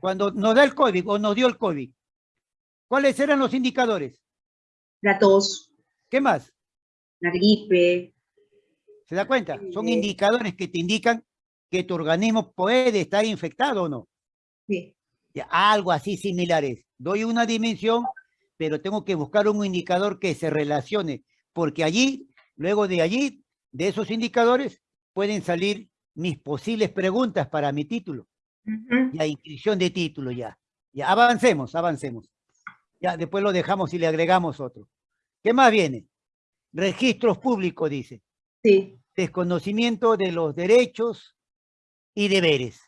cuando nos da el COVID o nos dio el COVID, ¿cuáles eran los indicadores? La tos, ¿Qué más? la gripe. ¿Se da cuenta? Son indicadores que te indican que tu organismo puede estar infectado o no. Sí. Ya, Algo así similares. Doy una dimensión, pero tengo que buscar un indicador que se relacione, porque allí, luego de allí, de esos indicadores, pueden salir mis posibles preguntas para mi título. Ujú. Ya, inscripción de título, ya. Ya, avancemos, avancemos. Ya, después lo dejamos y le agregamos otro. ¿Qué más viene? Registros públicos, dice. Sí, Desconocimiento de los derechos y deberes.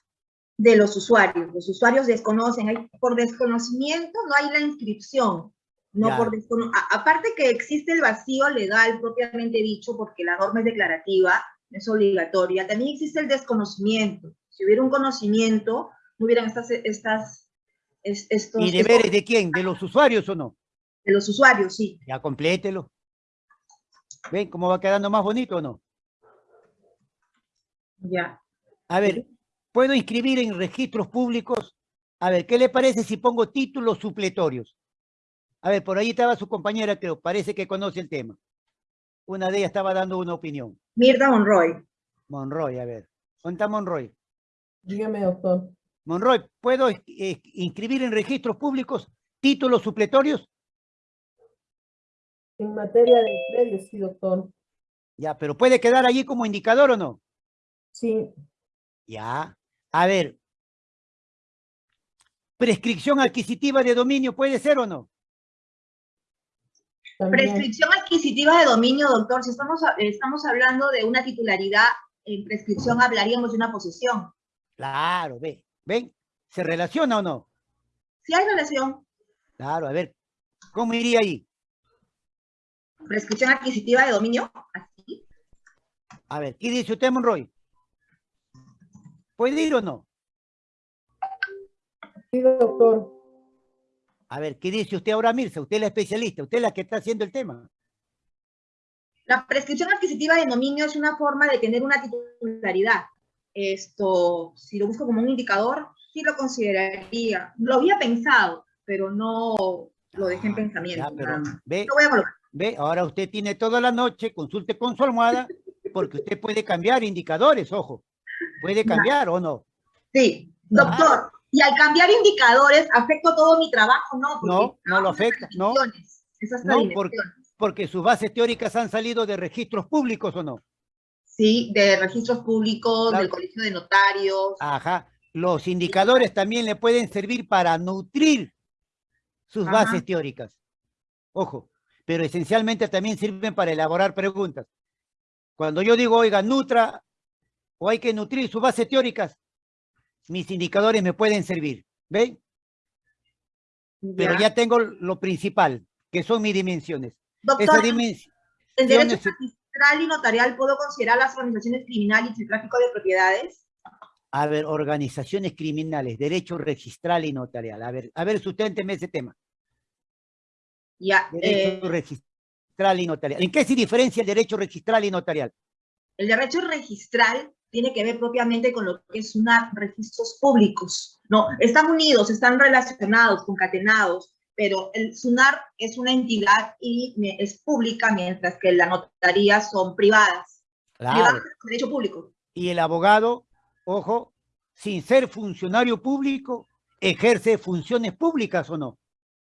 de los usuarios. Los usuarios desconocen, hay, por desconocimiento no hay la inscripción. No Ya. por a- aparte que existe el vacío legal propiamente dicho, porque la norma es declarativa, es obligatoria, también existe el desconocimiento. Si hubiera un conocimiento, no hubieran estas, estas, es- estos, ¿Y deberes de quién? ¿De los usuarios o no? de los usuarios, sí. Ya complételo. ¿Ven cómo va quedando más bonito o no? Ya. A ver, ¿puedo inscribir en registros públicos? A ver, ¿qué le parece si pongo títulos supletorios? A ver, por ahí estaba su compañera, creo, parece que conoce el tema. Una de ellas estaba dando una opinión. Mirta Monroy. Monroy, a ver. ¿Dónde está Monroy? Dígame, doctor. Monroy, ¿puedo eh, inscribir en registros públicos títulos supletorios? En materia de predios, sí, doctor. Ya, pero ¿puede quedar allí como indicador o no? Sí, Ya. A ver. ¿Prescripción adquisitiva de dominio puede ser o no? también. Prescripción adquisitiva de dominio, doctor. Si estamos, estamos hablando de una titularidad, en prescripción hablaríamos de una posesión. Claro, ve. ¿Ven? ¿Se relaciona o no? Si hay relación, Claro, a ver. ¿Cómo iría ahí? prescripción adquisitiva de dominio, así. A ver, ¿qué dice usted, Monroy? ¿Puede ir o no? Sí, doctor. A ver, ¿qué dice usted ahora, Mirza? Usted es la especialista, usted es la que está haciendo el tema. La prescripción adquisitiva de dominio es una forma de tener una titularidad. Esto, si lo busco como un indicador, sí lo consideraría. Lo había pensado, pero no lo dejé en Ah, pensamiento. ya, pero ve, Lo voy a colocar. ve, ahora usted tiene toda la noche, consulte con su almohada, porque usted puede cambiar indicadores, ojo. Puede cambiar o no. Sí, doctor. Y al cambiar indicadores, ¿afecto todo mi trabajo? No, porque No, no lo afecta, no. Esas No. Porque sus bases teóricas han salido de registros públicos o no. Sí, de registros públicos, Claro. del colegio de notarios. Ajá. Los indicadores también le pueden servir para nutrir sus Ajá. bases teóricas. Ojo, pero esencialmente también sirven para elaborar preguntas. Cuando yo digo, oiga, nutra o hay que nutrir sus bases teóricas, mis indicadores me pueden servir. ¿Ven? Pero ya tengo lo principal, que son mis dimensiones. Doctor. ¿en derecho registral y notarial puedo considerar las organizaciones criminales y el tráfico de propiedades? A ver, organizaciones criminales, derecho registral y notarial. A ver, a ver, susténteme ese tema. Ya, Derecho eh, registral y notarial. ¿En qué se diferencia el derecho registral y notarial? el derecho registral tiene que ver propiamente con lo que es una registros públicos. No, están unidos, están relacionados, concatenados, pero el SUNAR es una entidad y es pública, mientras que la notaría son privadas. Claro. Privadas derecho público. Y el abogado, ojo, sin ser funcionario público, ejerce funciones públicas o no.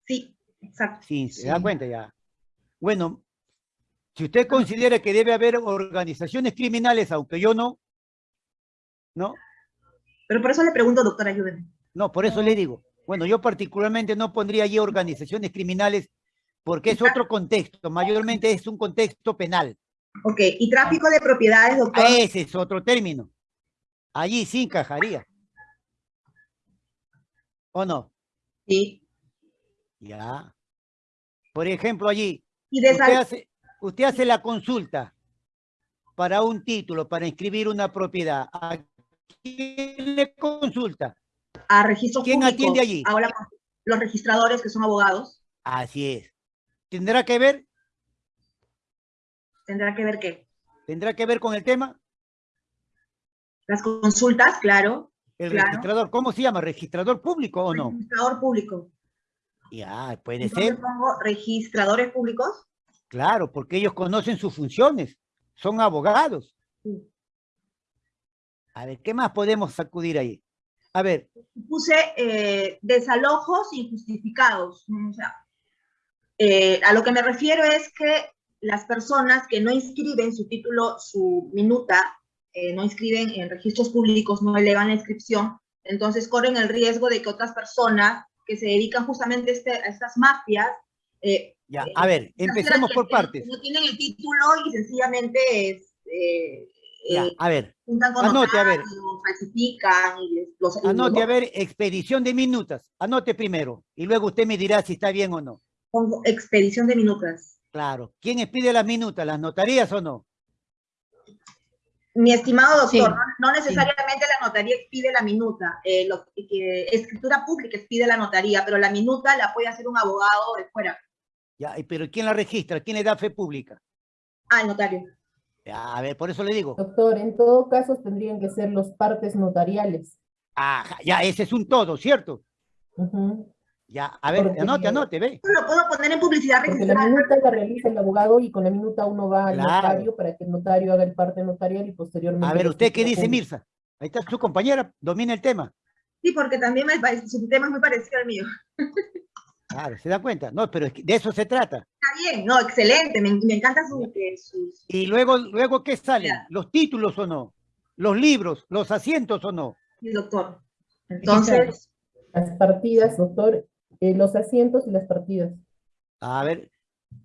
Sí, exacto. Sí, se da Sí. cuenta ya. Bueno, si usted considera que debe haber organizaciones criminales, aunque yo no, no, Pero por eso le pregunto, doctora, ayúdeme. no, por eso le digo. Bueno, yo particularmente no pondría allí organizaciones criminales porque es otro contexto, mayormente es un contexto penal. Ok, y tráfico de propiedades, doctor. Ese es otro término. Allí sí encajaría. ¿O no? Sí. Ya. Por ejemplo, allí, Y de usted hace, usted hace la consulta para un título, para inscribir una propiedad. ¿A quién le consulta? A registros ¿Quién públicos. atiende allí? Ahora los registradores que son abogados, Así es. ¿Tendrá que ver? tendrá que ver qué. ¿Tendrá que ver con el tema? Las consultas, claro. El Claro. registrador, ¿cómo se llama? ¿Registrador público o no? Registrador público. Ya, puede Entonces ser, pongo registradores públicos. claro, porque ellos conocen sus funciones, son abogados. Sí. A ver, ¿qué más podemos sacudir ahí? A ver, Puse eh, desalojos injustificados. O sea, eh, a lo que me refiero es que las personas que no inscriben su título, su minuta, eh, no inscriben en registros públicos, no elevan la inscripción, entonces corren el riesgo de que otras personas que se dedican justamente a, este- a estas mafias eh, ya, a ver, empecemos por partes. No tienen el título y sencillamente es, eh, Ya, eh, a ver, Anote, a ver. falsifican y anote, a ver, expedición de minutas. Anote primero y luego usted me dirá si está bien o no. pongo expedición de minutas. Claro. ¿Quién expide las minutas? ¿Las notarías o no? Mi estimado doctor, Sí. no, no necesariamente la notaría expide la minuta, eh, lo, que, escritura pública expide la notaría, pero la minuta la puede hacer un abogado de fuera. Ya, y- pero ¿quién la registra? ¿Quién le da fe pública? Ah, el notario. Ya, a ver, por eso le digo. Doctor, en todo caso tendrían que ser los partes notariales. Ajá, ya, ese es un todo, ¿cierto? Ya, a ver, Porque- anote, anote, ve. Lo puedo poner en publicidad Porque la registrada. minuta la realiza el abogado y con la minuta uno va al Claro. notario para que el notario haga el parte notarial y posteriormente. A ver, ¿usted qué dice. Mirza? Ahí está su compañera, domina el tema. Sí, porque también me parece, su tema es muy parecido al mío. Claro, ¿se da cuenta? No, pero es que de eso se trata. Está bien, no, excelente, me, me encanta su, que sus... Y luego, luego ¿qué salen? Ya. ¿Los títulos o no? ¿Los libros? ¿Los asientos o no? sí, doctor. Entonces, Las partidas, doctor, eh, los asientos y las partidas. A ver,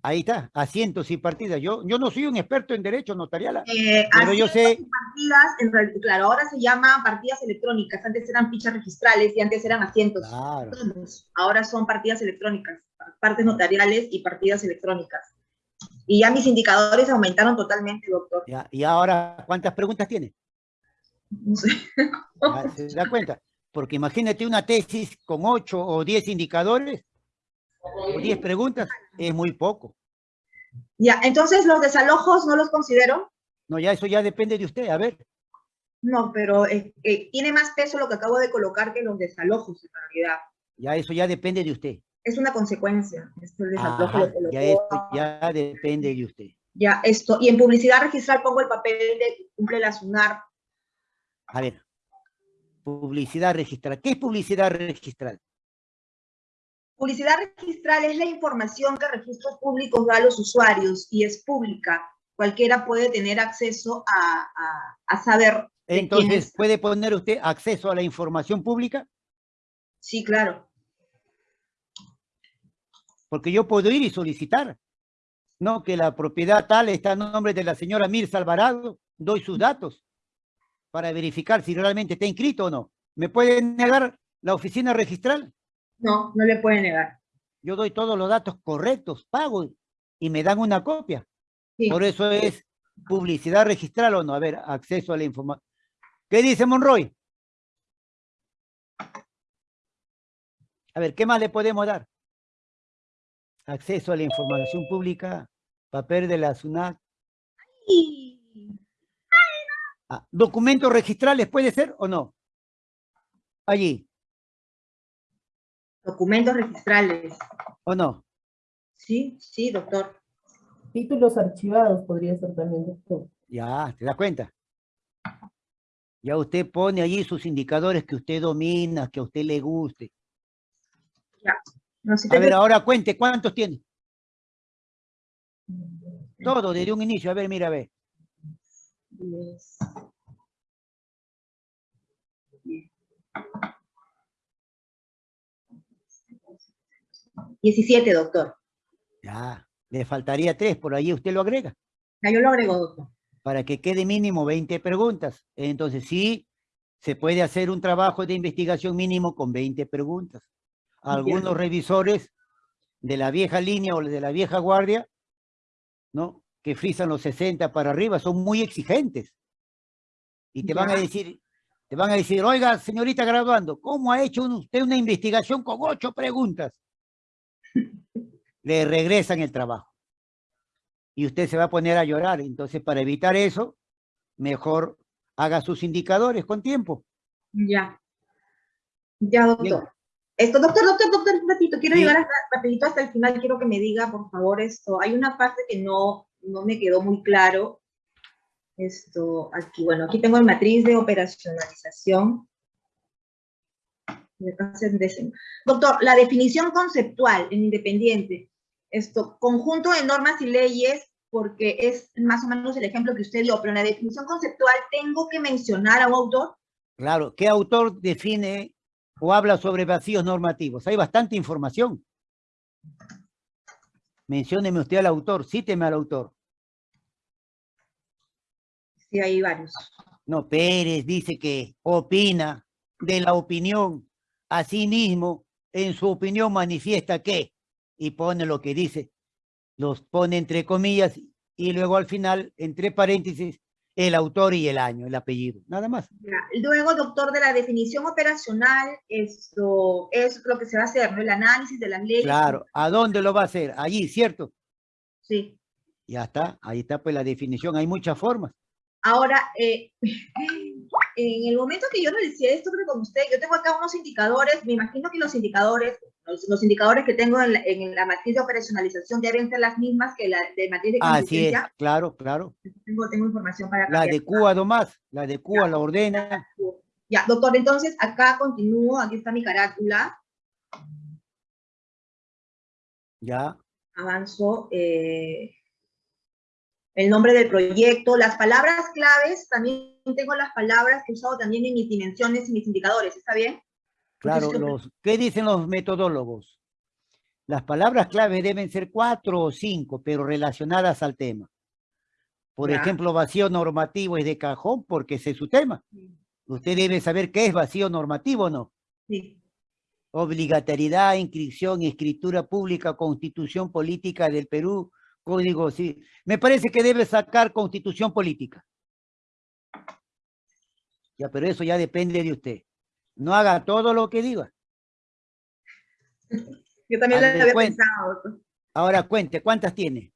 ahí está, asientos y partidas. Yo, yo no soy un experto en derecho notarial, eh, pero yo sé, partidas, en claro, ahora se llaman partidas electrónicas, antes eran fichas registrales y antes eran asientos. claro, Todos. Ahora son partidas electrónicas, partes notariales y partidas electrónicas. Y ya mis indicadores aumentaron totalmente, doctor. ya, y ahora, ¿cuántas preguntas tiene? No sé. ¿Se da cuenta? Porque imagínate una tesis con ocho o diez indicadores, o diez preguntas, es muy poco. Ya, entonces los desalojos no los considero. No, ya eso ya depende de usted, a ver. No, pero eh, eh, tiene más peso lo que acabo de colocar que los desalojos en realidad. Ya eso ya depende de usted. Es una consecuencia. Esto, el desalojo Ajá, lo colocó. ya esto ya depende de usted. Ya, esto. Y en publicidad registral pongo el papel de cumple la SUNAR. A ver, publicidad registral. ¿Qué es publicidad registral? Publicidad registral es la información que registros públicos da a los usuarios y es pública. Cualquiera puede tener acceso a, a- a saber. Entonces, es. ¿puede poner usted acceso a la información pública? Sí, claro. Porque yo puedo ir y solicitar, ¿no? Que la propiedad tal está a nombre de la señora Mirza Alvarado, doy sus datos para verificar si realmente está inscrito o no. ¿Me puede negar la oficina registral? No, no le puede negar. Yo doy todos los datos correctos, pago y me dan una copia. Sí. Por eso es publicidad registral o no. A ver, acceso a la información. ¿Qué dice Monroy? A ver, ¿qué más le podemos dar? Acceso a la información pública, papel de la SUNAT. Ah, ¿Documentos registrales puede ser o no? Allí, Documentos registrales. ¿o no? Sí, sí, doctor. Títulos archivados podría ser también, doctor. Ya, ¿te das cuenta? Ya usted pone allí sus indicadores que usted domina, que a usted le guste. No sé, A ver, ahora cuente, ¿cuántos tiene? Todo, desde un inicio. A ver, mira, a ver. Diez. Diecisiete, doctor. Ya, le faltaría tres, por ahí usted lo agrega, Ya yo lo agrego, doctor. para que quede mínimo 20 preguntas. Entonces, sí, se puede hacer un trabajo de investigación mínimo con 20 preguntas. Algunos Entiendo. revisores de la vieja línea o de la vieja guardia, ¿no? Que frisan los 60 para arriba, son muy exigentes. Y te van a decir, te van a decir, oiga, señorita graduando, ¿cómo ha hecho usted una investigación con ocho preguntas? Le regresan el trabajo. Y usted se va a poner a llorar. Entonces, para evitar eso, mejor haga sus indicadores con tiempo. Ya. Ya, doctor. Bien. Esto, doctor, doctor, doctor, un ratito, quiero Sí. llegar hasta, rapidito hasta el final, quiero que me diga, por favor, esto, hay una parte que no, no me quedó muy claro, esto, aquí, bueno, aquí tengo el matriz de operacionalización. Doctor, la definición conceptual en Independiente, esto, conjunto de normas y leyes, porque es más o menos el ejemplo que usted dio, pero en la definición conceptual tengo que mencionar a un autor, Claro, ¿qué autor define o habla sobre vacíos normativos? Hay bastante información. Mencióneme usted al autor, cíteme al autor. sí, hay varios. No, Pérez dice que opina de la opinión. Asimismo, en su opinión manifiesta que, y pone lo que dice, los pone entre comillas, y luego al final, entre paréntesis, el autor y el año, el apellido, nada más. Luego, doctor, de la definición operacional, esto es lo que se va a hacer, ¿no? El análisis de las leyes. Claro, ¿a dónde lo va a hacer? Allí, ¿cierto? Sí. Ya está, ahí está pues la definición, hay muchas formas. Ahora, eh, en el momento que yo realicé esto, creo con usted, yo tengo acá unos indicadores, me imagino que los indicadores, los, los indicadores que tengo en la, en la matriz de operacionalización deben ser las mismas que la de matriz de Así es, claro, claro. Tengo, tengo información para La cambiar. adecúa nomás, la adecúa, la ordena. Ya, doctor, entonces acá continúo, aquí está mi carátula, Ya, avanzo, eh, el nombre del proyecto, las palabras claves, también tengo las palabras que he usado también en mis dimensiones y mis indicadores, ¿está bien? Claro. Los, ¿Qué dicen los metodólogos? Las palabras clave deben ser cuatro o cinco, pero relacionadas al tema. Por Ya. ejemplo, vacío normativo es de cajón porque ese es su tema. Usted debe saber qué es vacío normativo o no. Sí, Obligatoriedad, inscripción, escritura pública, constitución política del Perú, código, sí. Me parece que debe sacar constitución política. Ya, pero eso ya depende de usted. No haga todo lo que diga. yo también lo Haz de había pensado. Ahora cuente, ¿cuántas tiene?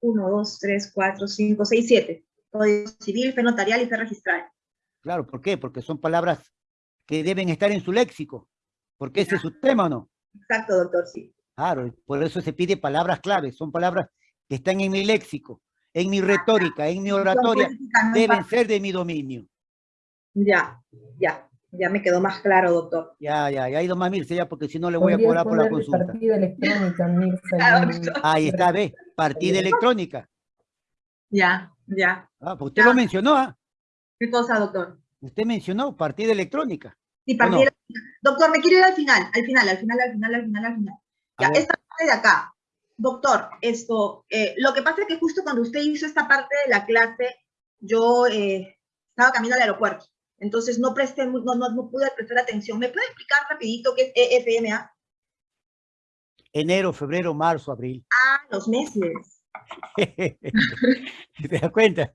Uno, dos, tres, cuatro, cinco, seis, siete. Código civil, fe notarial y fe registral. Claro, ¿por qué? Porque son palabras que deben estar en su léxico. Porque ese es su tema, ¿o no? Exacto, doctor, sí. Claro, por eso se pide palabras claves. Son palabras que están en mi léxico, en mi retórica, en mi oratoria. Deben ser de mi dominio. Ya, ya, ya me quedó más claro, doctor. Ya, ya, ya ha ido más Mirce ya, porque si no le voy a cobrar por la consulta. partida electrónica, Mirza, doctor. Ahí está, ve, partida electrónica. Ya, ya. Ah, pues usted lo mencionó, ¿ah? ¿Qué cosa, doctor? Usted mencionó partida electrónica. Sí, ¿O partida no? Doctor, me quiero ir al final, al final, al final, al final, al final, al final. Ya, esta parte de acá. Doctor, esto, eh, lo que pasa es que justo cuando usted hizo esta parte de la clase, yo eh, estaba camino al aeropuerto. Entonces no presté, no, no, no pude prestar atención. ¿Me puede explicar rapidito qué es EFMA? Enero, febrero, marzo, abril. Ah, los meses. ¿Te das cuenta?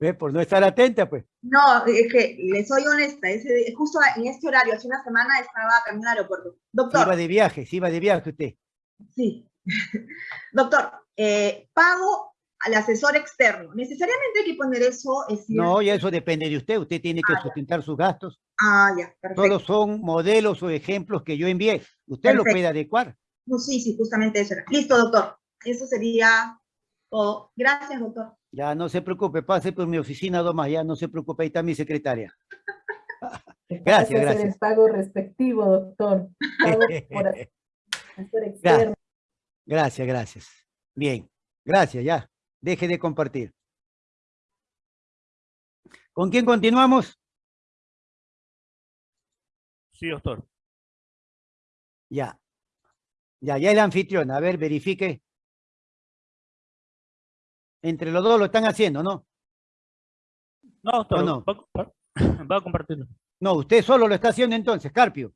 ¿Ve? Por no estar atenta, pues. No, es que le soy honesta, ese- justo en este horario, hace una semana estaba camino al aeropuerto. Se Doctor, iba de viaje, se iba de viaje usted. Sí. Doctor, eh, pago al asesor externo. ¿Necesariamente hay que poner eso? Es decir- No, y eso depende de usted. Usted tiene que Ah, ya. sustentar sus gastos. Ah, ya, perfecto. Todos son modelos o ejemplos que yo envié. Usted lo Perfecto. puede adecuar. No, sí, sí, justamente eso era. Listo, doctor. Eso sería todo. Gracias, doctor. Ya no se preocupe, pase por mi oficina, Domás, ya no se preocupe, ahí está mi secretaria. Gracias, gracias. el pago respectivo, doctor. Pago por asesor externo. Gracias, gracias. Bien, gracias, ya. Deje de compartir. ¿Con quién continuamos? Sí, doctor. Ya. Ya, ya el anfitrión. A ver, verifique. Entre los dos lo están haciendo, ¿no? No, doctor. no? Va, a va a compartirlo. No, usted solo lo está haciendo entonces, Carpio.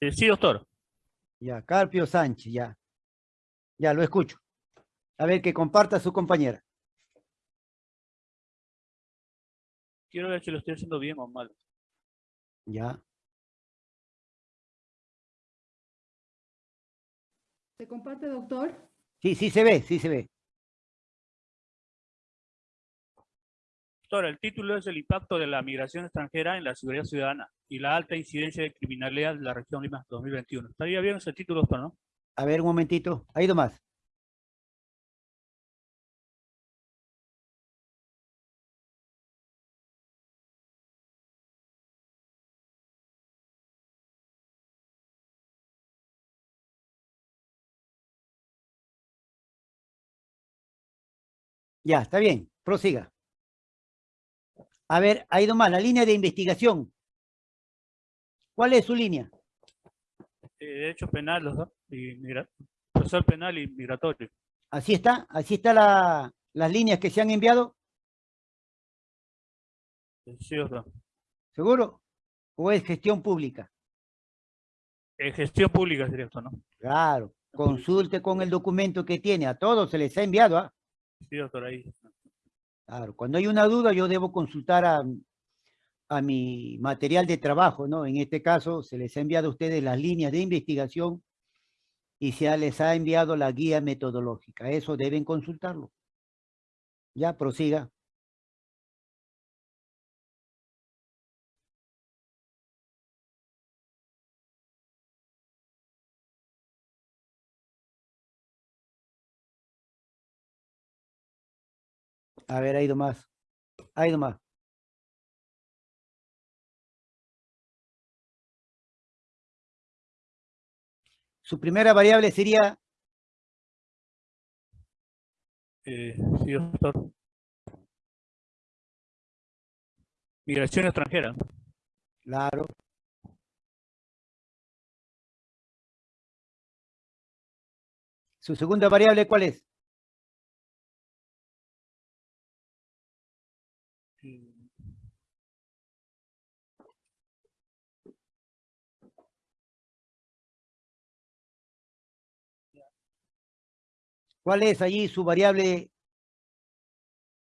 Eh, sí, doctor. Ya, Carpio Sánchez, ya. Ya, lo escucho. A ver, que comparta su compañera. Quiero ver si lo estoy haciendo bien o mal. Ya. ¿Se comparte, doctor? Sí, sí se ve, sí se ve. Doctor, el título es el impacto de la migración extranjera en la seguridad ciudadana y la alta incidencia de criminalidad de la región Lima 2021. ¿Estaría bien ese título, doctor, no? A ver, un momentito. ¿Ha ido Ya, está bien. Prosiga. A ver, ha ido más. La línea de investigación. ¿Cuál es su línea? Eh, derecho penal, los dos, y procesal penal y migratorio. Así está. Así está la, las líneas que se han enviado. Sí, doctor. ¿Seguro? ¿O es gestión pública? Eh, gestión pública sería esto, ¿no? Claro. Consulte con el documento que tiene. A todos se les ha enviado. ¿ah? Sí, doctor, ahí. Claro, cuando hay una duda yo debo consultar a, a mi material de trabajo, ¿no? En este caso se les ha enviado a ustedes las líneas de investigación y se les ha enviado la guía metodológica. Eso deben consultarlo. Ya, prosiga. A ver, ha ido más. Ha ido más. Su primera variable sería, Eh, sí, doctor. Migración extranjera. claro. Su segunda variable, ¿cuál es? ¿Cuál es allí su variable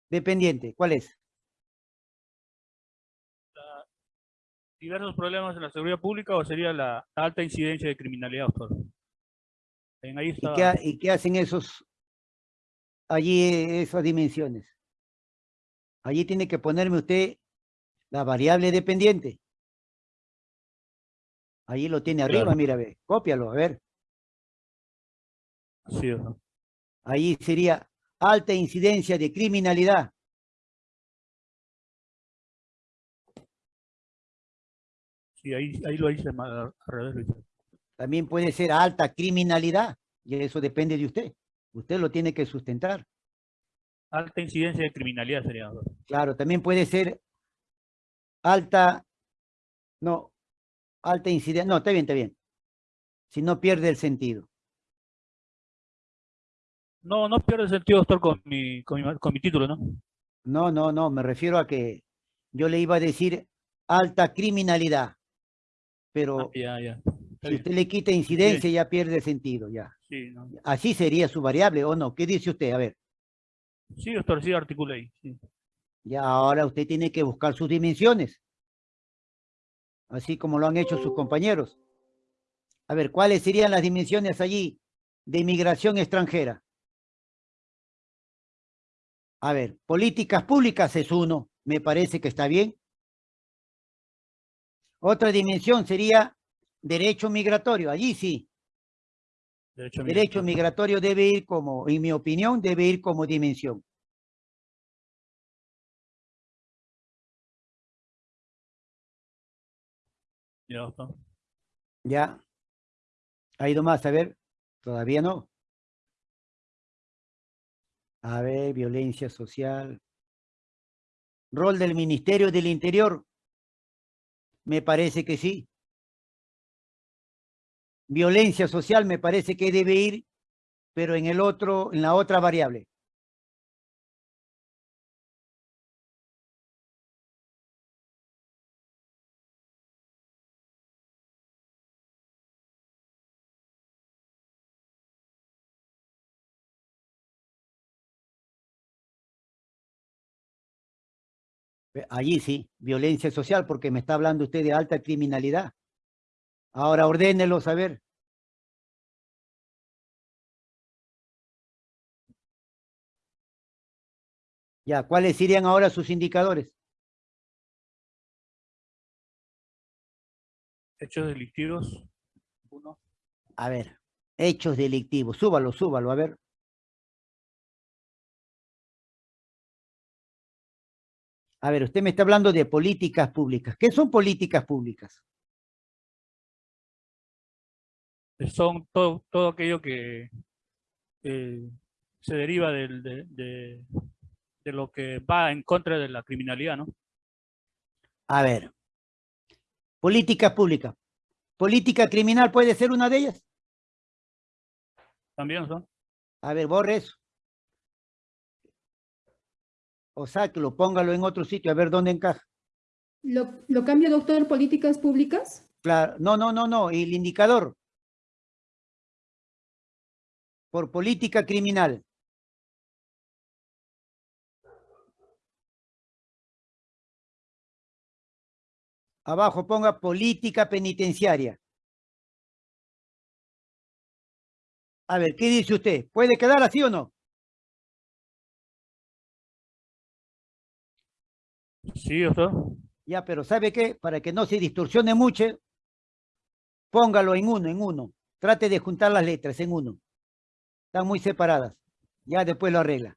dependiente? ¿Cuál es? diversos problemas en la seguridad pública o sería la alta incidencia de criminalidad, doctor. En ahí ¿Y está. qué, ha- y qué hacen esos, allí esas dimensiones? Allí tiene que ponerme usted la variable dependiente. Allí lo tiene arriba, Claro. mira, ve, cópialo, a ver. Sí, doctor. Ahí sería alta incidencia de criminalidad. Sí, ahí, ahí lo hice al revés. También puede ser alta criminalidad, y eso depende de usted. Usted lo tiene que sustentar. Alta incidencia de criminalidad sería. Claro, también puede ser alta, no, alta incidencia, no, está bien, está bien. Si no pierde el sentido. No, no pierde sentido, doctor, con mi, con mi, con mi título, ¿no? No, no, no, me refiero a que yo le iba a decir alta criminalidad, pero Ah, ya, ya. Está si usted le quita incidencia ya pierde sentido, ya. Sí, no. Así sería su variable, ¿o no? ¿Qué dice usted? A ver, sí, doctor, sí, ahí. sí. ya ahora usted tiene que buscar sus dimensiones, así como lo han hecho sus compañeros. A ver, ¿cuáles serían las dimensiones allí de inmigración extranjera? A ver, políticas públicas es uno, me parece que está bien. Otra dimensión sería derecho migratorio, allí sí. Derecho, Derecho migratorio. migratorio debe ir como, en mi opinión, debe ir como dimensión. Ya. Ya. ¿Ha ido más? A ver, todavía no. A ver, violencia social. Rol del Ministerio del Interior. Me parece que sí. Violencia social me parece que debe ir, pero en el otro, en la otra variable. Allí sí, violencia social, porque me está hablando usted de alta criminalidad. Ahora ordénelo saber. Ya, ¿cuáles serían ahora sus indicadores? Hechos delictivos. Uno. A ver, hechos delictivos. Súbalo, súbalo, a ver. A ver, usted me está hablando de políticas públicas. ¿Qué son políticas públicas? Son todo, todo aquello que eh, se deriva del- de, de- de lo que va en contra de la criminalidad, ¿no? A ver. Políticas públicas. ¿Política criminal puede ser una de ellas? También son. A ver, borre eso. O sáquelo, póngalo en otro sitio, a ver dónde encaja. ¿Lo, lo cambio, doctor, políticas públicas? Claro, no, no, no, no, el indicador. Por política criminal. Abajo ponga política penitenciaria. A ver, ¿qué dice usted? ¿Puede quedar así o no? Sí, doctor. Ya, pero ¿sabe qué? Para que no se distorsione mucho, póngalo en uno, en uno. Trate de juntar las letras en uno. Están muy separadas. Ya después lo arregla.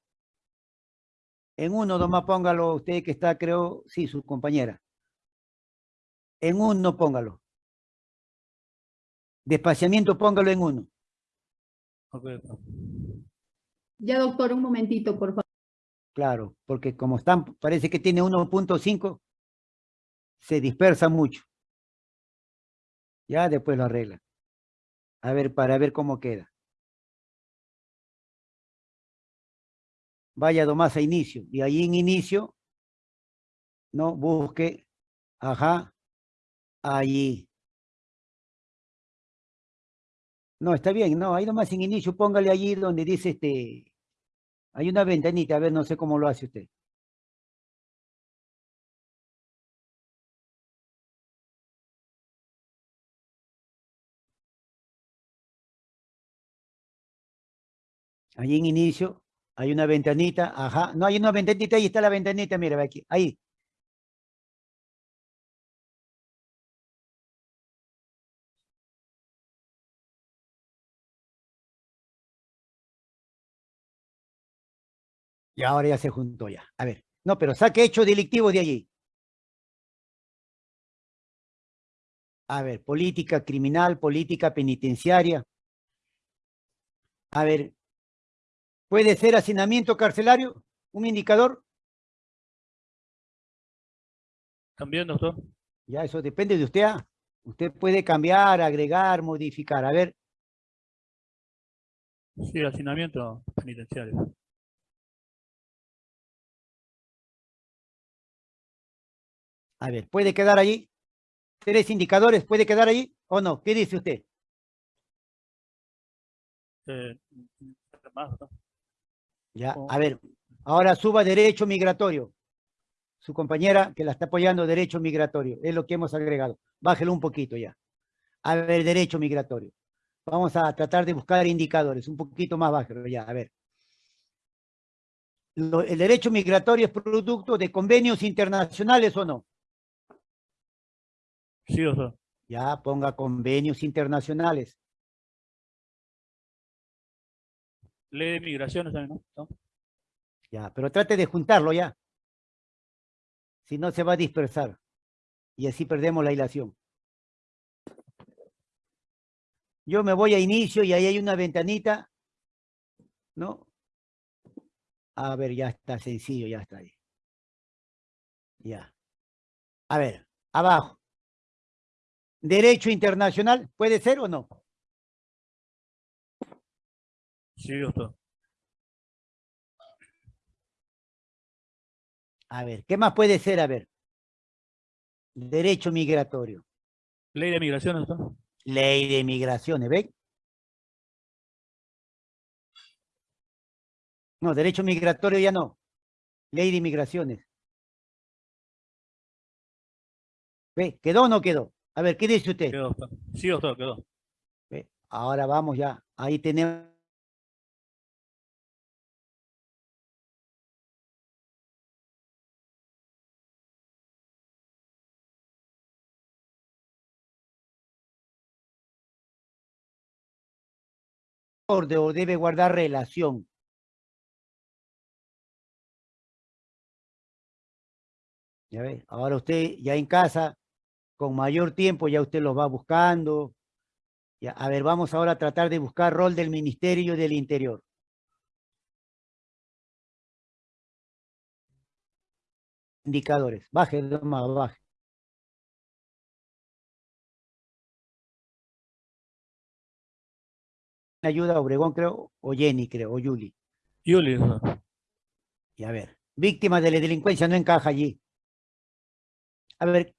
En uno nomás póngalo usted que está, creo, sí, su compañera. En uno póngalo. Despaciamiento póngalo en uno. Ok, doctor. Ya, doctor, un momentito, por favor. Claro, porque como están, parece que tiene 1.5, se dispersa mucho. Ya después lo arregla. A ver, para ver cómo queda. Vaya nomás a inicio. Y ahí en inicio, no, busque, ajá, allí. No, está bien, no, ahí nomás en inicio, póngale allí donde dice este, hay una ventanita, a ver, no sé cómo lo hace usted. Allí en inicio hay una ventanita, ajá. No, hay una ventanita, ahí está la ventanita, mira, aquí, ahí. Y ahora ya se juntó ya. A ver, no, pero saque hechos delictivos de allí. A ver, política criminal, política penitenciaria. A ver, ¿puede ser hacinamiento carcelario? ¿Un indicador? También, doctor. Ya, eso depende de usted. ah. Usted puede cambiar, agregar, modificar. A ver, Sí, hacinamiento penitenciario. A ver, ¿puede quedar allí? ¿Tres indicadores? ¿Puede quedar allí o no? ¿Qué dice usted? Eh, más. Ya, Oh. a ver, ahora suba derecho migratorio. Su compañera que la está apoyando, derecho migratorio, es lo que hemos agregado. Bájelo un poquito ya. A ver, derecho migratorio. Vamos a tratar de buscar indicadores, un poquito más bájalo ya, a ver. Lo- ¿El derecho migratorio es producto de convenios internacionales o no? Sí, doctor. Ya, ponga convenios internacionales. Ley de migraciones también, ¿no? ¿no? Ya, pero trate de juntarlo ya. Si no, se va a dispersar. Y así perdemos la hilación. Yo me voy a inicio y ahí hay una ventanita. ¿No? A ver, ya está sencillo, ya está ahí. Ya. A ver, abajo. Derecho internacional, ¿puede ser o no? Sí, doctor. A ver, ¿qué más puede ser? A ver. Derecho migratorio. Ley de migraciones, doctor. Ley de migraciones, ¿ven? No, derecho migratorio ya no. Ley de inmigraciones. ¿Ve? ¿Quedó o no quedó? A ver, ¿qué dice usted? Quedó, sí, doctor, quedó. Ahora vamos ya. Ahí tenemos... O debe guardar relación. Ya ve, ahora usted ya en casa con mayor tiempo, ya usted los va buscando. Ya, a ver, vamos ahora a tratar de buscar rol del Ministerio del Interior. Indicadores. Baje, más, baje. Ayuda Obregón, creo, o Jenny, creo, o Yuli. Yuli, ¿no? Y a ver, víctima de la delincuencia no encaja allí. A ver,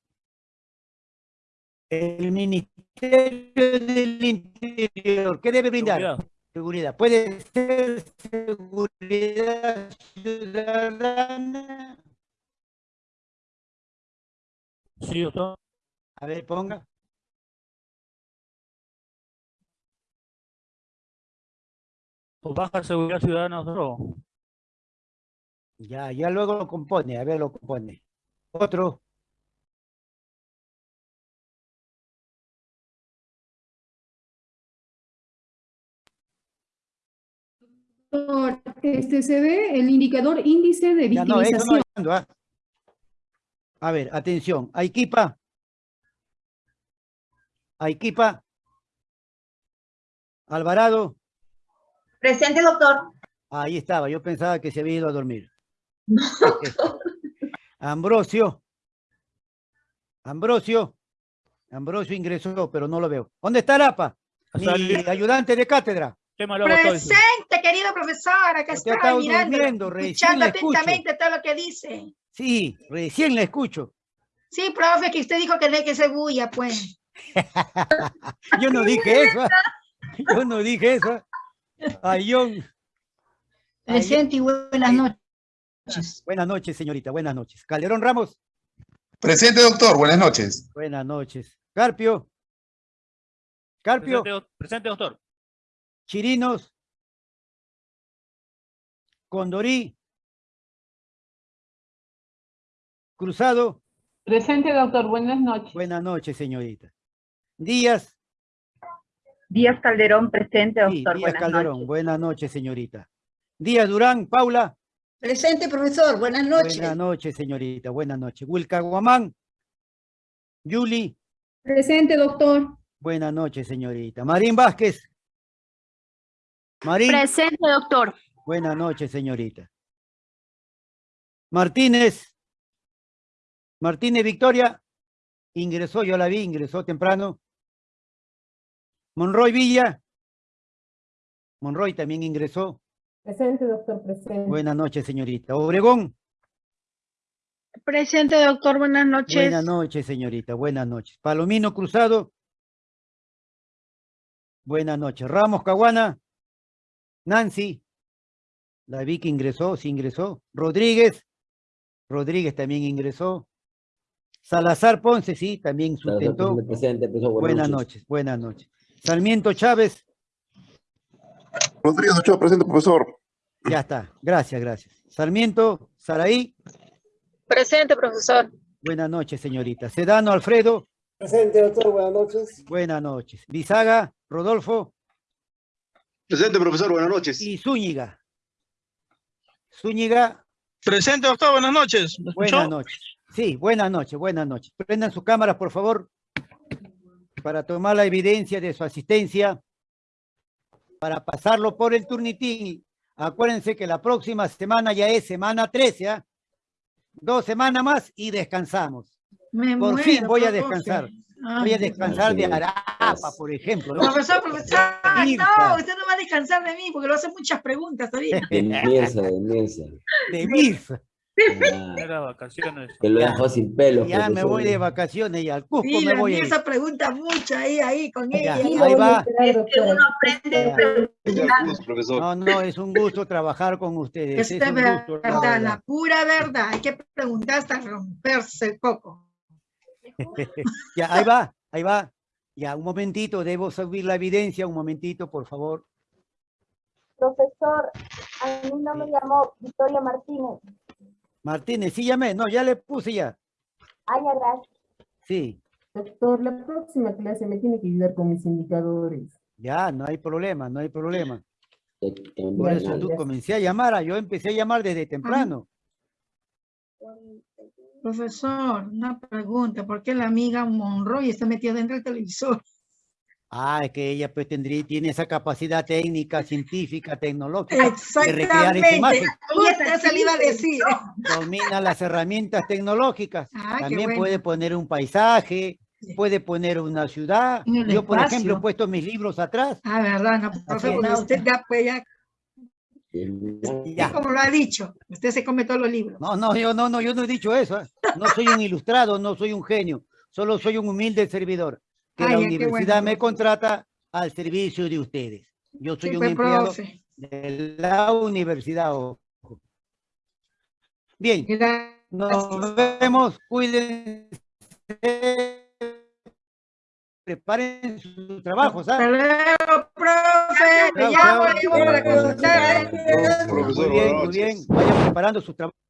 el Ministerio del Interior, ¿qué debe brindar? Seguridad. Seguridad. Puede ser seguridad ciudadana. Sí, doctor. A ver, ponga. O baja seguridad ciudadana, doctor. Ya, ya luego lo compone, a ver, lo compone. Otro. Este se ve el indicador índice de no, no victimización. ando, ¿ah? A ver, atención. Aikipa. Aikipa. Alvarado. Presente, doctor. Ahí estaba, yo pensaba que se había ido a dormir. Ambrosio. Ambrosio. Ambrosio ingresó, pero no lo veo. ¿Dónde está Lapa? Mi ayudante de cátedra. Tema Presente, querido profesor, acá está estaba mirando, escuchando atentamente todo lo que dice. Sí, recién la escucho. Sí, profe, que usted dijo que no hay que ser bulla, pues. Yo no dije eso. Yo no dije eso. Ayón. Presente y buenas noches. Buenas noches, señorita. Buenas noches. Calderón Ramos. Presente, doctor. Buenas noches. Buenas noches. Carpio. Carpio. Presente, doctor. Chirinos. Condorí. Cruzado. Presente, doctor. Buenas noches. Buenas noches, señorita. Díaz. Díaz Calderón, presente, Sí, doctor. Díaz Buenas Calderón. noches. Buenas noches, señorita. Díaz Durán. Paula. Presente, profesor, buenas noches. Buenas noches, señorita. Buenas noches. Wilca Guamán. Yuli. Presente, doctor. Buenas noches, señorita. Marín Vázquez. Marín. Presente, doctor. Buenas noches, señorita. Martínez. Martínez Victoria. Ingresó, yo la vi, ingresó temprano. Monroy Villa. Monroy también ingresó. Presente, doctor. Presente. Buenas noches, señorita. Obregón. Presente, doctor, buenas noches. Buenas noches, señorita. Buenas noches. Palomino Cruzado. Buenas noches. Ramos Caguana. Nancy. La vi que ingresó, sí ingresó. Rodríguez. Rodríguez también ingresó. Salazar Ponce, sí, también sustentó. Presente, Buenas noches, buenas noches. Sarmiento Chávez, Rodríguez Ochoa, presente, profesor. ya está. Gracias, gracias. Sarmiento, Saraí, Presente, profesor. buenas noches, señorita. Sedano Alfredo, Presente, doctor, buenas noches. buenas noches. Bizaga, Rodolfo Presente, profesor, buenas noches. y Zúñiga. Zúñiga, Presente, doctor, buenas noches. Buenas noches. Sí, buenas noches, buenas noches. Prendan sus cámaras, por favor, para tomar la evidencia de su asistencia, para pasarlo por el turnitín. Acuérdense que la próxima semana ya es semana 13, ¿ah? Dos semanas más y descansamos. Me Por muero, fin voy a descansar. Voy a descansar de. Arapa, por ejemplo. ¿no? Profesor, profesor, Mirta. no, usted no va a descansar de mí porque a hacer muchas preguntas ahorita. De Mirza, de Mirza. De Mirza. Ah, Era vacaciones. que lo dejó sin pelo. Ya me voy de vacaciones y al Cusco Sí, me voy esa pregunta mucho ahí, ahí, con Ya, ella. Ahí lo va. Es que uno aprende profesor. No, no, es un gusto trabajar con ustedes. Esa Es gusto, verdad, verdad. la pura verdad. Hay que preguntar hasta romperse el coco. Ya, ahí va, ahí va. Ya, un momentito, debo subir la evidencia, un momentito, por favor. Profesor, a mí no me llamó Victoria Martínez. Martínez, sí llamé, no, ya le puse ya. Ay, gracias. Sí, Doctor, la próxima clase me tiene que ayudar con mis indicadores. Ya, no hay problema, no hay problema. Por eso tú comencé a llamar, a- yo empecé a llamar desde temprano. Profesor, una pregunta. ¿Por qué la amiga Monroy está metida dentro del televisor? Ah, es que ella pues tendría, tiene esa capacidad técnica, científica, tecnológica de recrear esa Exactamente. imagen. A decir. Domina las herramientas tecnológicas. Ah, También bueno. puede poner un paisaje, puede poner una ciudad. Yo, por ejemplo, he puesto mis libros atrás. Ah, verdad, no, profe, es. porque usted ya, pues, ya, Ya. como lo ha dicho, usted se come todos los libros. No, no, yo no, no, yo no he dicho eso. ¿eh? No soy un ilustrado, no soy un genio. Solo soy un humilde servidor. Que la universidad bueno, me contrata al servicio de ustedes. Yo soy un empleado profe. de la universidad. ojo. Bien, nos vemos, cuídense. Preparen sus trabajos. ¿ah? Hasta luego, profe. Te llamo, le para consultar. Muy bien, muy bien. Vayan preparando sus trabajos.